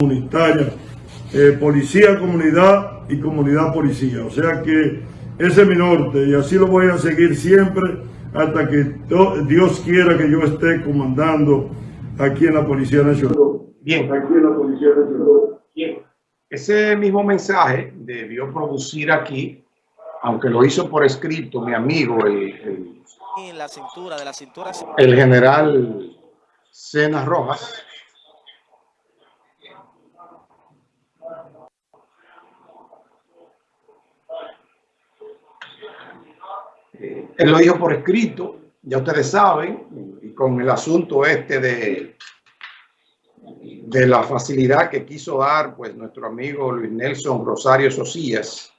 comunitaria, eh, policía, comunidad y comunidad policía. O sea que ese es mi norte y así lo voy a seguir siempre hasta que Dios quiera que yo esté comandando aquí en la Policía Nacional. Bien. Aquí en la Policía Nacional. Bien. Ese mismo mensaje debió producir aquí, aunque lo hizo por escrito mi amigo, el, el, en la cintura, de la cintura. el general Cenas Rojas, Él lo dijo por escrito, ya ustedes saben, y con el asunto este de, de la facilidad que quiso dar pues nuestro amigo Luis Nelson Rosario Socías,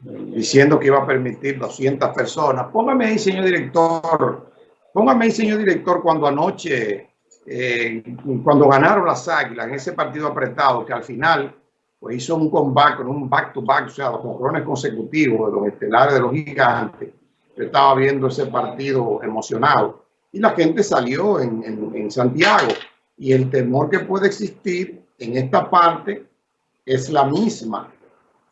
diciendo que iba a permitir 200 personas. Póngame ahí, señor director, póngame ahí, señor director, cuando anoche, eh, cuando ganaron las Águilas en ese partido apretado, que al final pues hizo un comeback, un back-to-back, -back, o sea, los controles consecutivos de los estelares de los gigantes, yo estaba viendo ese partido emocionado. Y la gente salió en, en, Santiago. Y el temor que puede existir en esta parte es la misma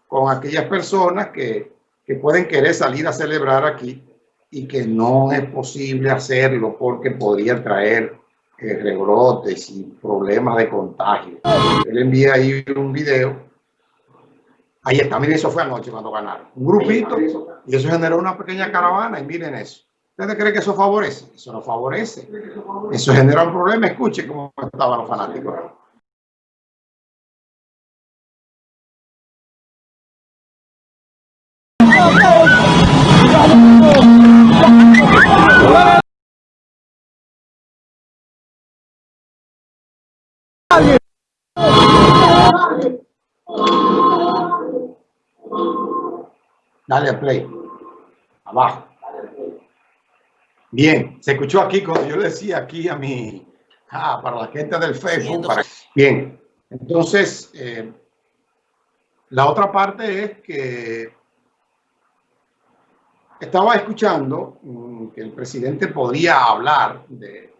con aquellas personas que, que pueden querer salir a celebrar aquí y que no es posible hacerlo porque podría traer eh, rebrotes y problemas de contagio. Él envía ahí un video Ahí está, miren, eso fue anoche cuando ganaron. Un grupito y eso generó una pequeña caravana y miren eso. ¿Ustedes creen que eso favorece? Eso no favorece. Eso genera un problema. Escuche cómo estaban los fanáticos. Dale a play. Abajo. Bien, se escuchó aquí cuando yo le decía aquí a mi, ah, para la gente del Facebook. bien, entonces, eh, la otra parte es que estaba escuchando mm, que el presidente podría hablar de,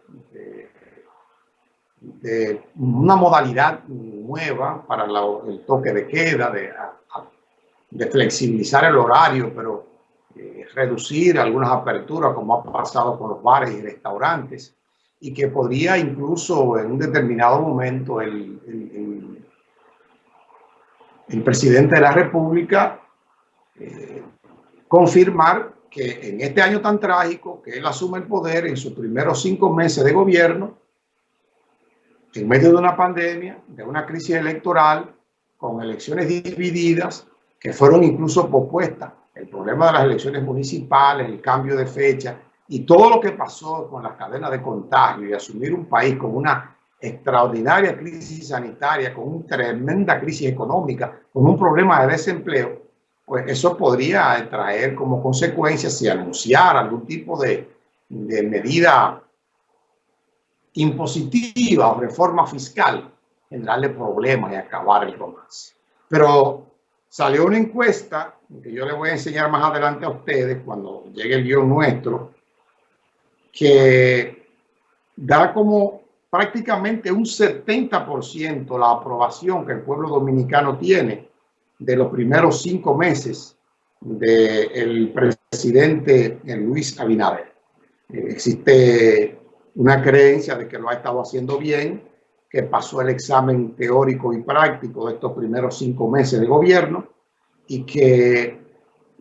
de, una modalidad nueva para el toque de queda, de de flexibilizar el horario, pero eh, reducir algunas aperturas, como ha pasado con los bares y restaurantes, y que podría incluso en un determinado momento el, el, el, presidente de la República eh, confirmar que en este año tan trágico, que él asume el poder en sus primeros cinco meses de gobierno, en medio de una pandemia, de una crisis electoral, con elecciones divididas, que fueron incluso propuestas. El problema de las elecciones municipales, el cambio de fecha y todo lo que pasó con la cadena de contagio y asumir un país con una extraordinaria crisis sanitaria, con una tremenda crisis económica, con un problema de desempleo, pues eso podría traer como consecuencia si anunciar algún tipo de, de medida impositiva o reforma fiscal, generarle problemas y acabar el romance. Pero Salió una encuesta que yo le voy a enseñar más adelante a ustedes cuando llegue el guion nuestro, que da como prácticamente un 70% la aprobación que el pueblo dominicano tiene de los primeros cinco meses del presidente Luis Abinader. Existe una creencia de que lo ha estado haciendo bien, que pasó el examen teórico y práctico de estos primeros cinco meses de gobierno y que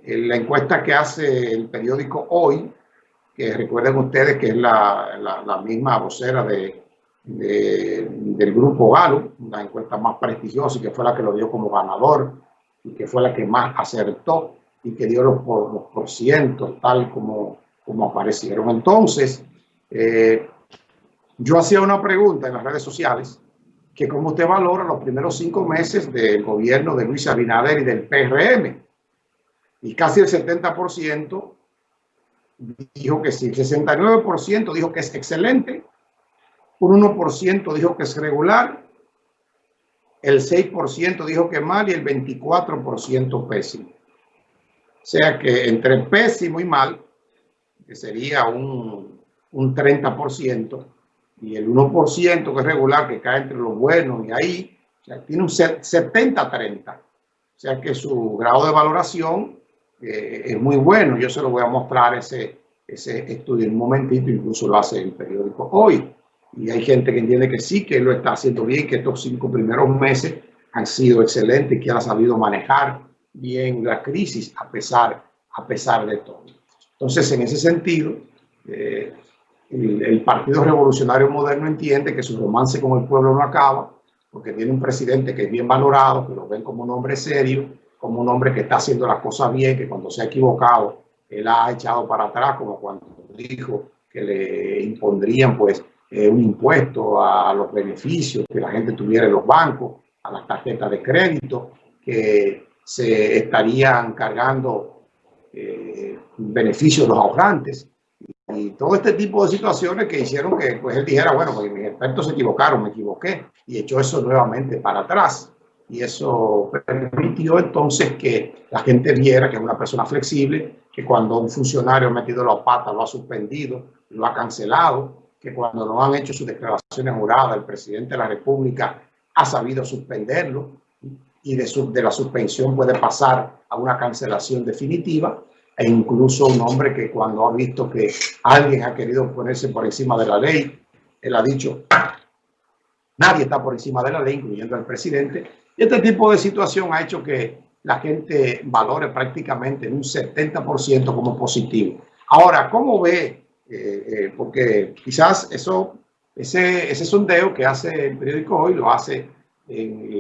la encuesta que hace el periódico Hoy, que recuerden ustedes que es la, la, misma vocera de, del grupo Galo, la encuesta más prestigiosa y que fue la que lo dio como ganador y que fue la que más acertó y que dio los, los por cientos tal como, como aparecieron. Entonces, eh, yo hacía una pregunta en las redes sociales, que cómo usted valora los primeros cinco meses del gobierno de Luis Abinader y del PRM. Y casi el 70% dijo que sí, el 69% dijo que es excelente, un 1% dijo que es regular, el 6% dijo que mal y el 24% pésimo. O sea que entre pésimo y mal, que sería un, un 30%, y el 1% que es regular, que cae entre los buenos y ahí, o sea, tiene un 70-30. O sea que su grado de valoración eh, es muy bueno. Yo se lo voy a mostrar ese, ese estudio en un momentito, incluso lo hace el periódico hoy. Y hay gente que entiende que sí, que lo está haciendo bien, que estos cinco primeros meses han sido excelentes, que ha sabido manejar bien la crisis a pesar, a pesar de todo. Entonces, en ese sentido, eh, el, Partido Revolucionario Moderno entiende que su romance con el pueblo no acaba, porque tiene un presidente que es bien valorado, que lo ven como un hombre serio, como un hombre que está haciendo las cosas bien, que cuando se ha equivocado, él ha echado para atrás, como cuando dijo que le impondrían pues eh, un impuesto a los beneficios que la gente tuviera en los bancos, a las tarjetas de crédito, que se estarían cargando eh, beneficios los ahorrantes y todo este tipo de situaciones que hicieron que pues él dijera, bueno, pues mis expertos se equivocaron, me equivoqué y echó eso nuevamente para atrás. Y eso permitió entonces que la gente viera que es una persona flexible, que cuando un funcionario ha metido la pata lo ha suspendido, lo ha cancelado, que cuando no han hecho sus declaraciones juradas, el presidente de la República ha sabido suspenderlo y de, su, de la suspensión puede pasar a una cancelación definitiva e incluso un hombre que cuando ha visto que alguien ha querido ponerse por encima de la ley, él ha dicho, nadie está por encima de la ley, incluyendo al presidente, y este tipo de situación ha hecho que la gente valore prácticamente en un 70% como positivo. Ahora, ¿cómo ve? Eh, eh, porque quizás eso, ese, ese sondeo que hace el periódico hoy lo hace en